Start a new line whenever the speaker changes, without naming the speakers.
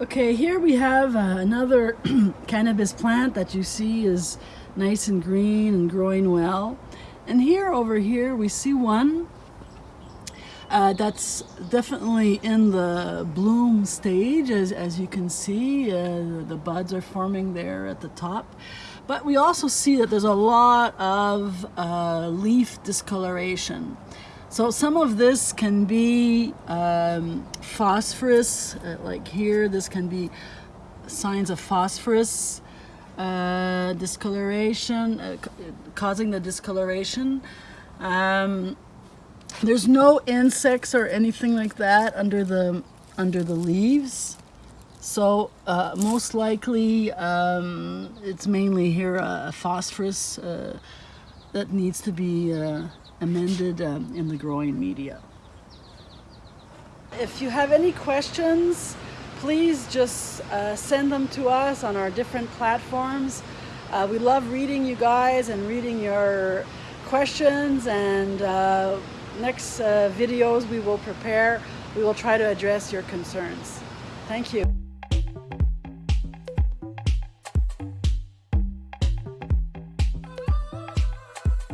Okay, here we have uh, another cannabis plant that you see is nice and green and growing well. And here over here we see one uh, that's definitely in the bloom stage as, as you can see uh, the buds are forming there at the top but we also see that there's a lot of uh, leaf discoloration so some of this can be um, phosphorus, uh, like here, this can be signs of phosphorus uh, discoloration, uh, causing the discoloration. Um, there's no insects or anything like that under the under the leaves. So uh, most likely um, it's mainly here a phosphorus uh, that needs to be uh, amended um, in the growing media. If you have any questions, please just uh, send them to us on our different platforms. Uh, we love reading you guys and reading your questions and uh, next uh, videos we will prepare, we will try to address your concerns. Thank you.